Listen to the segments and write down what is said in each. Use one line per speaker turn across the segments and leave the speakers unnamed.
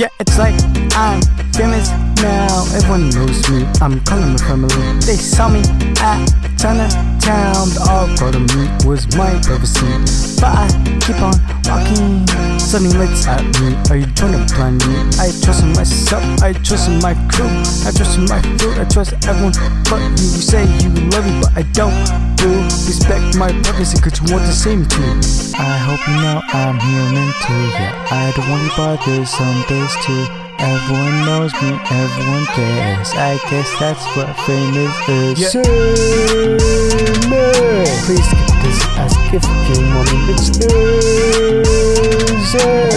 Yeah, it's like I'm famous now. Everyone knows me. I'm calling my family. They saw me at Chinatown. All part of me was my privacy. But I keep on walking. Sunny lights at me. Are you trying to I trust in myself. I trust in my crew. I trust in my food. I trust everyone but you. You say you love me, but I don't. Do respect my privacy, cause you want to see me too. I hope you know I'm human too. Yeah, I don't want to bother some days too. Everyone knows me, everyone cares. I guess that's what famous is.
Yeah.
Please keep this as if you me.
It's easy.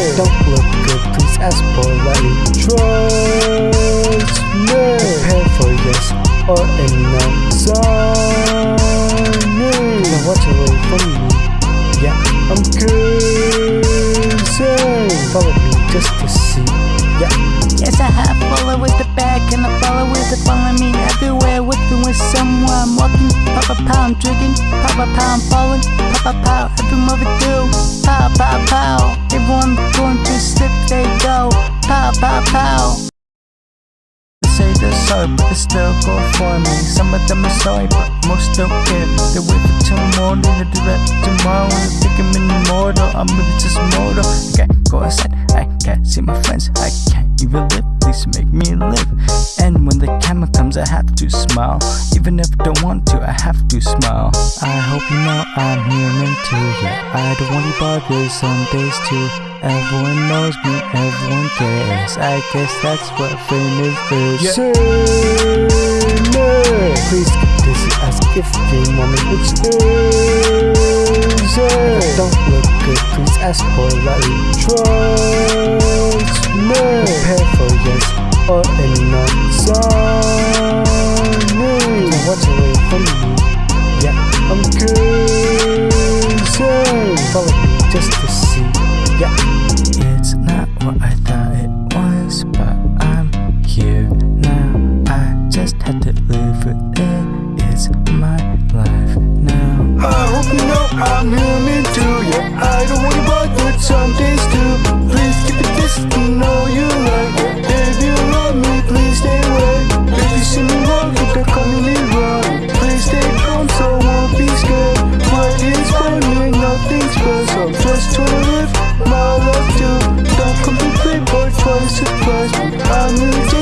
Please politely.
Trust me.
Prepare for yes or a no.
Sign
Now watch away from me. Yeah,
I'm kissing.
follow me just to see. Yeah.
Yes, I have follow with the back and I follow with the follow me everywhere with the with someone I'm walking. Pop a I'm drinking. Pop a I'm falling. Pop a pow, every mother do.
They're sorry, but they still go for me. Some of them are sorry, but most don't care. They wait for tomorrow, they do that tomorrow. They think I'm immortal, I'm really just mortal. Can't go outside, I can't see my friends, I can't even live. Please make me live. And when the camera comes, I have to smile. Even if I don't want to, I have to smile. I hope you know I'm human too. Yeah, I don't want to bother some days too. Everyone knows me, everyone cares. I guess that's what famous is.
Yeah. Say.
Please keep this as if you want me.
It's easy.
Don't look good, please ask politely.
Trust me.
Prepare for yes or a no.
Me.
Now watch away from me. Yeah,
I'm kissing.
follow me just to good some days too Please keep it distant, know you like it If you love me, please stay away If you see me
walking, then the me wrong Please stay calm, so I won't be scared. What is by me, nothing special Just try to live my life too. Don't come to play, boy, try to surprise me. I need